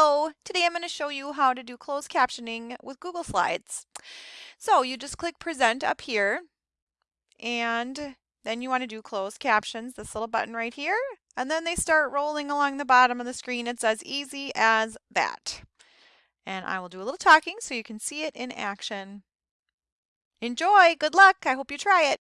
Hello! Today I'm going to show you how to do closed captioning with Google Slides. So you just click present up here and then you want to do closed captions, this little button right here, and then they start rolling along the bottom of the screen. It's as easy as that. And I will do a little talking so you can see it in action. Enjoy! Good luck! I hope you try it!